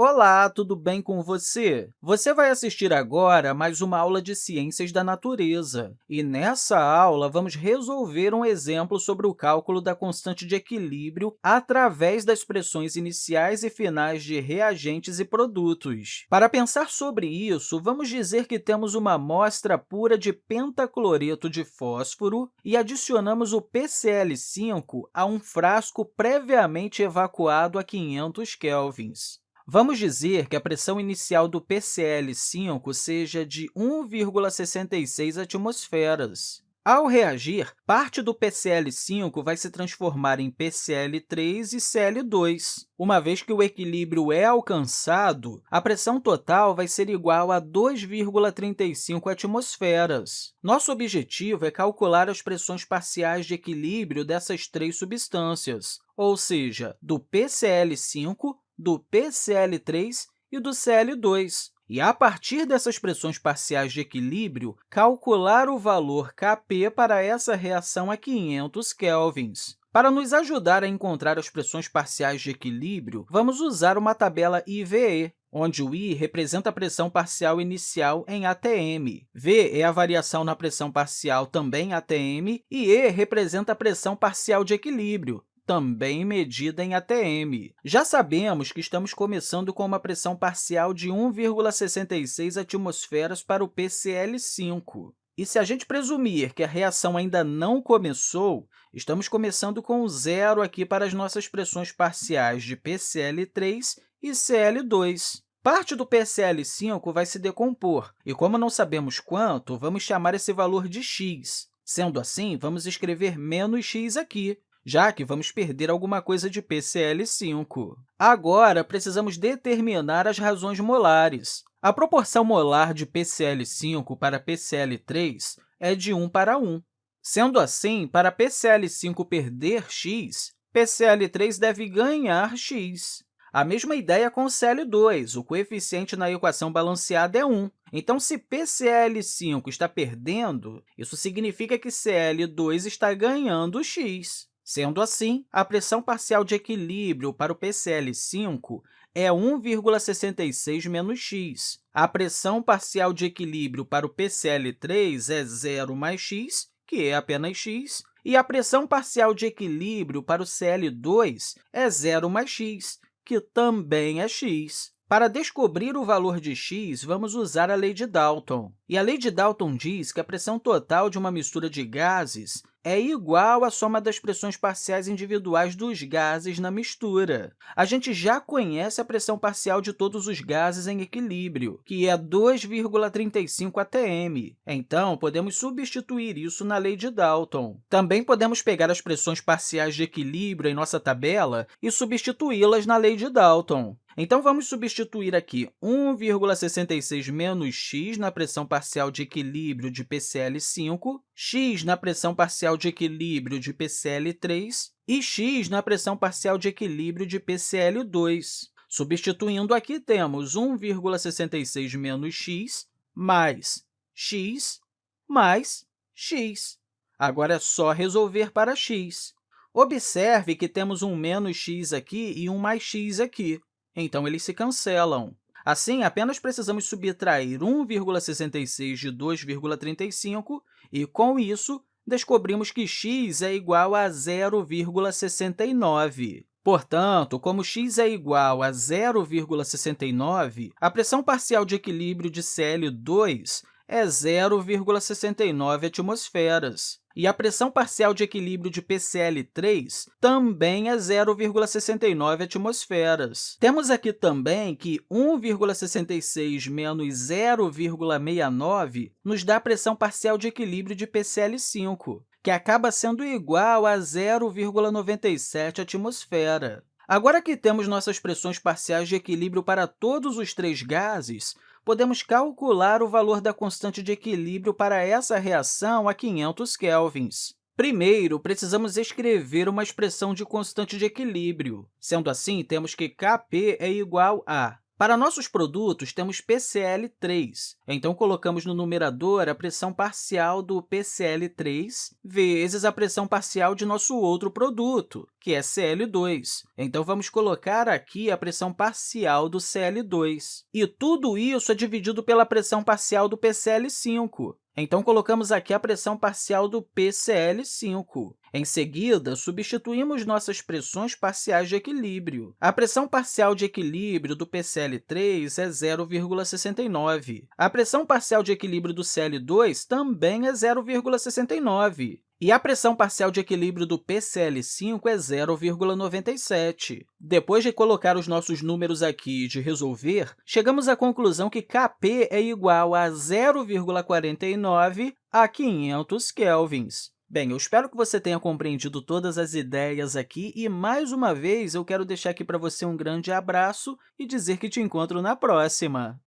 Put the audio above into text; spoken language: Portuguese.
Olá, tudo bem com você? Você vai assistir agora mais uma aula de Ciências da Natureza. E nessa aula, vamos resolver um exemplo sobre o cálculo da constante de equilíbrio através das expressões iniciais e finais de reagentes e produtos. Para pensar sobre isso, vamos dizer que temos uma amostra pura de pentacloreto de fósforo e adicionamos o PCl5 a um frasco previamente evacuado a 500 kelvins. Vamos dizer que a pressão inicial do PCl5 seja de 1,66 atmosferas. Ao reagir, parte do PCl5 vai se transformar em PCl3 e Cl2. Uma vez que o equilíbrio é alcançado, a pressão total vai ser igual a 2,35 atmosferas. Nosso objetivo é calcular as pressões parciais de equilíbrio dessas três substâncias, ou seja, do PCl5 do PCl3 e do Cl2, e, a partir dessas pressões parciais de equilíbrio, calcular o valor Kp para essa reação a 500 kelvins. Para nos ajudar a encontrar as pressões parciais de equilíbrio, vamos usar uma tabela IVE, onde o I representa a pressão parcial inicial em ATM, V é a variação na pressão parcial também em ATM e E representa a pressão parcial de equilíbrio, também medida em ATM. Já sabemos que estamos começando com uma pressão parcial de 1,66 atmosferas para o PCl5. E se a gente presumir que a reação ainda não começou, estamos começando com zero aqui para as nossas pressões parciais de PCl3 e Cl2. Parte do PCl5 vai se decompor, e como não sabemos quanto, vamos chamar esse valor de x. Sendo assim, vamos escrever menos x aqui, já que vamos perder alguma coisa de PCl5. Agora, precisamos determinar as razões molares. A proporção molar de PCl5 para PCl3 é de 1 para 1. Sendo assim, para PCl5 perder x, PCl3 deve ganhar x. A mesma ideia com o Cl2, o coeficiente na equação balanceada é 1. Então, se PCl5 está perdendo, isso significa que Cl2 está ganhando x. Sendo assim, a pressão parcial de equilíbrio para o PCl5 é 1,66 menos x. A pressão parcial de equilíbrio para o PCl3 é 0 mais x, que é apenas x, e a pressão parcial de equilíbrio para o Cl2 é 0 mais x, que também é x. Para descobrir o valor de x, vamos usar a lei de Dalton. E a lei de Dalton diz que a pressão total de uma mistura de gases é igual à soma das pressões parciais individuais dos gases na mistura. A gente já conhece a pressão parcial de todos os gases em equilíbrio, que é 2,35 atm. Então, podemos substituir isso na lei de Dalton. Também podemos pegar as pressões parciais de equilíbrio em nossa tabela e substituí-las na lei de Dalton. Então, vamos substituir aqui 1,66 menos x na pressão parcial de equilíbrio de PCl5, x na pressão parcial de equilíbrio de PCl3 e x na pressão parcial de equilíbrio de PCl2. Substituindo aqui, temos 1,66 menos x mais x mais x. Agora é só resolver para x. Observe que temos um menos x aqui e um mais x aqui então eles se cancelam. Assim, apenas precisamos subtrair 1,66 de 2,35 e, com isso, descobrimos que x é igual a 0,69. Portanto, como x é igual a 0,69, a pressão parcial de equilíbrio de Cl2 é 0,69 atmosferas. E a pressão parcial de equilíbrio de PCl3 também é 0,69 atmosferas. Temos aqui também que 1,66 menos 0,69 nos dá a pressão parcial de equilíbrio de PCl5, que acaba sendo igual a 0,97 atmosfera. Agora que temos nossas pressões parciais de equilíbrio para todos os três gases, podemos calcular o valor da constante de equilíbrio para essa reação a 500 kelvins. Primeiro, precisamos escrever uma expressão de constante de equilíbrio. Sendo assim, temos que Kp é igual a Para nossos produtos, temos PCl3. Então, colocamos no numerador a pressão parcial do PCl3 vezes a pressão parcial de nosso outro produto, que é Cl2. Então, vamos colocar aqui a pressão parcial do Cl2. E tudo isso é dividido pela pressão parcial do PCl5. Então, colocamos aqui a pressão parcial do PCl5. Em seguida, substituímos nossas pressões parciais de equilíbrio. A pressão parcial de equilíbrio do PCl3 é 0,69. A pressão parcial de equilíbrio do Cl2 também é 0,69. E a pressão parcial de equilíbrio do PCl5 é 0,97. Depois de colocar os nossos números aqui e de resolver, chegamos à conclusão que Kp é igual a 0,49 a 500 kelvins. Bem, eu espero que você tenha compreendido todas as ideias aqui e, mais uma vez, eu quero deixar aqui para você um grande abraço e dizer que te encontro na próxima!